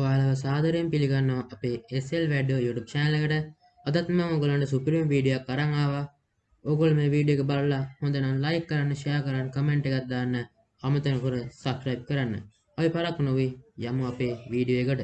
ඔයාලව සාදරයෙන් පිළිගන්නවා අපේ SL වැඩෝ YouTube channel එකට. අදත් මම ඔයගලන්ට සුපිරිම වීඩියෝ එකක් අරන් ආවා. ඔයගොල්ලෝ මේ වීඩියෝ එක බලලා හොඳ නම් like කරන්න, share කරන්න, comment එකක් දාන්න, අමතක කර subscribe කරන්න. අපි පරක් නොවි යමු අපේ වීඩියෝ එකට.